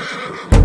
you